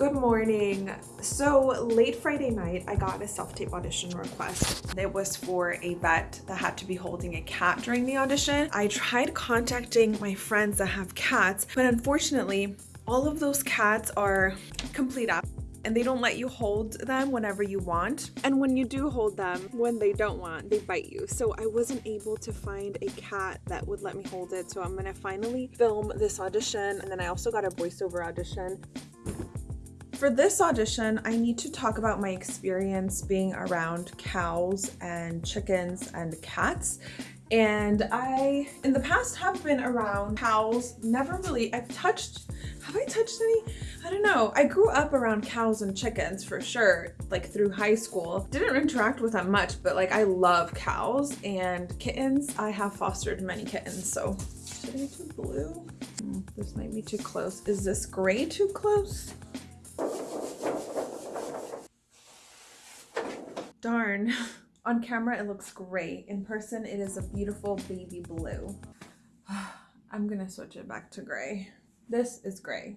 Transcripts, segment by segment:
Good morning. So late Friday night, I got a self-tape audition request. It was for a vet that had to be holding a cat during the audition. I tried contacting my friends that have cats, but unfortunately, all of those cats are complete up and they don't let you hold them whenever you want. And when you do hold them, when they don't want, they bite you. So I wasn't able to find a cat that would let me hold it. So I'm gonna finally film this audition. And then I also got a voiceover audition. For this audition, I need to talk about my experience being around cows and chickens and cats and I, in the past, have been around cows. Never really, I've touched, have I touched any? I don't know. I grew up around cows and chickens for sure, like through high school. Didn't interact with them much, but like I love cows and kittens. I have fostered many kittens, so should I do blue? Hmm, this might be too close. Is this gray too close? On camera, it looks great. In person, it is a beautiful baby blue. I'm gonna switch it back to gray. This is gray.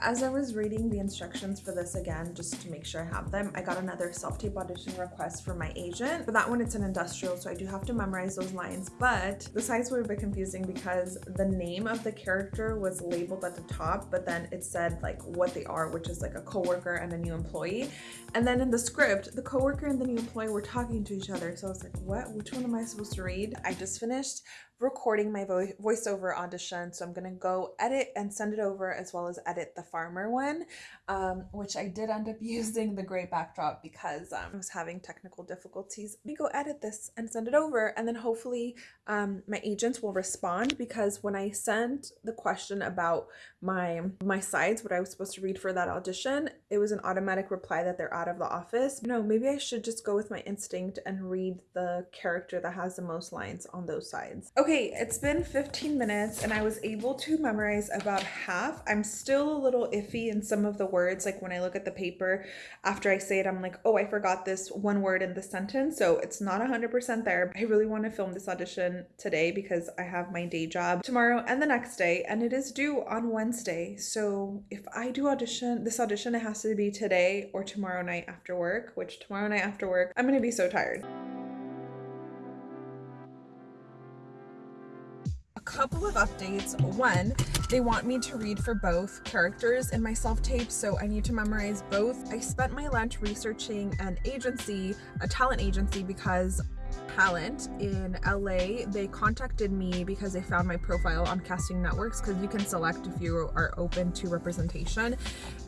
As I was reading the instructions for this again, just to make sure I have them, I got another self-tape audition request from my agent. For that one, it's an industrial, so I do have to memorize those lines, but the sides were a bit confusing because the name of the character was labeled at the top, but then it said like what they are, which is like a coworker and a new employee. And then in the script, the coworker and the new employee were talking to each other. So I was like, what? Which one am I supposed to read? I just finished recording my vo voiceover audition. So I'm going to go edit and send it over as well as edit the farmer one, um, which I did end up using the gray backdrop because um, I was having technical difficulties. Let me go edit this and send it over and then hopefully um, my agents will respond because when I sent the question about my my sides, what I was supposed to read for that audition, it was an automatic reply that they're out of the office. No, maybe I should just go with my instinct and read the character that has the most lines on those sides. Okay, Okay, it's been 15 minutes and I was able to memorize about half. I'm still a little iffy in some of the words. Like when I look at the paper after I say it, I'm like, oh, I forgot this one word in the sentence. So it's not 100% there. I really want to film this audition today because I have my day job tomorrow and the next day and it is due on Wednesday. So if I do audition, this audition, it has to be today or tomorrow night after work, which tomorrow night after work, I'm going to be so tired. Couple of updates. One, they want me to read for both characters in my self-tape, so I need to memorize both. I spent my lunch researching an agency, a talent agency, because talent in LA, they contacted me because they found my profile on casting networks because you can select if you are open to representation.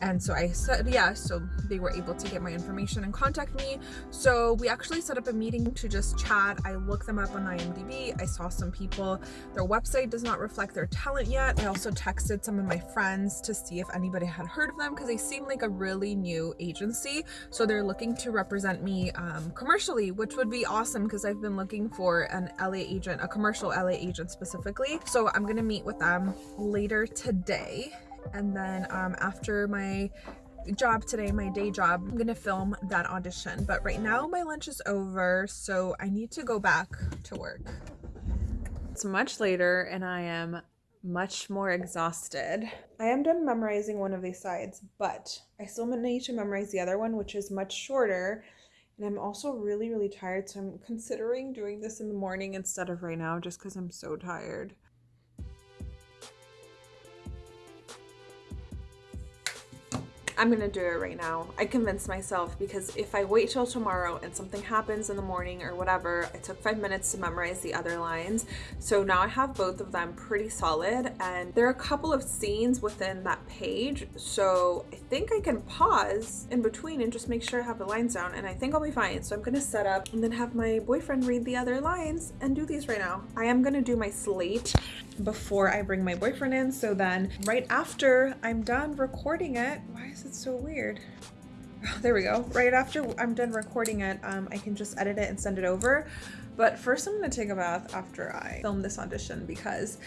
And so I said yes, so they were able to get my information and contact me. So we actually set up a meeting to just chat. I looked them up on IMDb. I saw some people. Their website does not reflect their talent yet. I also texted some of my friends to see if anybody had heard of them because they seem like a really new agency. So they're looking to represent me um, commercially, which would be awesome because I've been looking for an LA agent, a commercial LA agent specifically. So I'm gonna meet with them later today. And then um, after my job today, my day job, I'm gonna film that audition. But right now my lunch is over, so I need to go back to work. It's much later and I am much more exhausted. I am done memorizing one of these sides, but I still need to memorize the other one, which is much shorter and I'm also really, really tired. So I'm considering doing this in the morning instead of right now just because I'm so tired. I'm gonna do it right now. I convinced myself because if I wait till tomorrow and something happens in the morning or whatever, I took five minutes to memorize the other lines. So now I have both of them pretty solid and there are a couple of scenes within that page. So I think I can pause in between and just make sure I have the lines down and I think I'll be fine. So I'm gonna set up and then have my boyfriend read the other lines and do these right now. I am gonna do my slate before I bring my boyfriend in. So then right after I'm done recording it, why is it so weird? There we go. Right after I'm done recording it, um, I can just edit it and send it over. But first I'm gonna take a bath after I film this audition because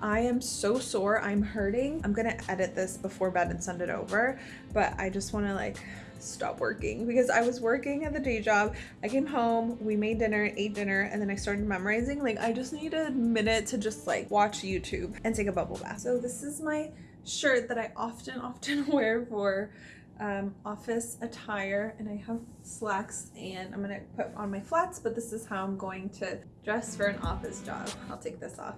I am so sore, I'm hurting. I'm gonna edit this before bed and send it over, but I just wanna like stop working because I was working at the day job. I came home, we made dinner, ate dinner, and then I started memorizing. Like I just need a minute to just like watch YouTube and take a bubble bath. So this is my shirt that I often, often wear for um, office attire and I have slacks and I'm gonna put on my flats but this is how I'm going to dress for an office job. I'll take this off.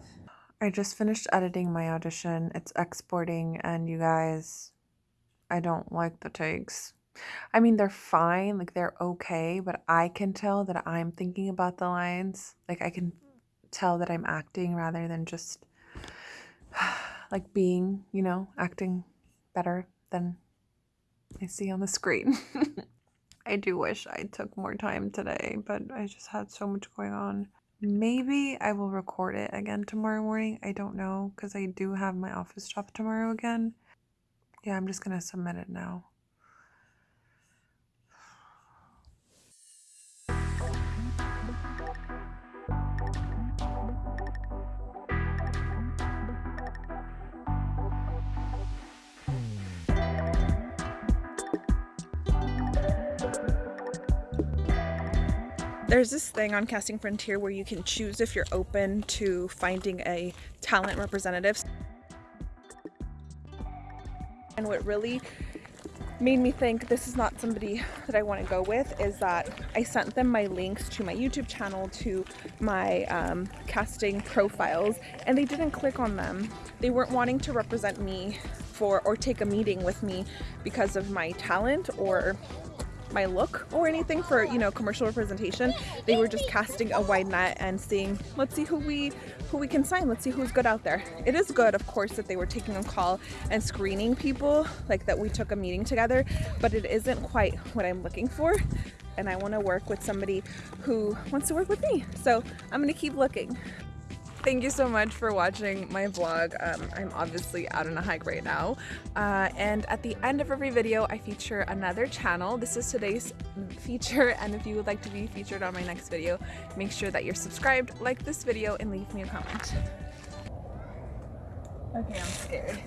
I just finished editing my audition. It's exporting and you guys, I don't like the takes. I mean, they're fine, like they're okay, but I can tell that I'm thinking about the lines. Like I can tell that I'm acting rather than just like being, you know, acting better than I see on the screen. I do wish I took more time today, but I just had so much going on. Maybe I will record it again tomorrow morning. I don't know because I do have my office job tomorrow again. Yeah, I'm just going to submit it now. There's this thing on Casting Frontier where you can choose if you're open to finding a talent representative. And what really made me think this is not somebody that I want to go with is that I sent them my links to my YouTube channel, to my um, casting profiles, and they didn't click on them. They weren't wanting to represent me for or take a meeting with me because of my talent or my look or anything for you know commercial representation. They were just casting a wide net and seeing let's see who we who we can sign. Let's see who's good out there. It is good of course that they were taking a call and screening people like that we took a meeting together but it isn't quite what I'm looking for and I want to work with somebody who wants to work with me. So I'm gonna keep looking Thank you so much for watching my vlog. Um, I'm obviously out on a hike right now. Uh, and at the end of every video, I feature another channel. This is today's feature. And if you would like to be featured on my next video, make sure that you're subscribed, like this video, and leave me a comment. Okay, I'm scared.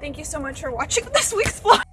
Thank you so much for watching this week's vlog.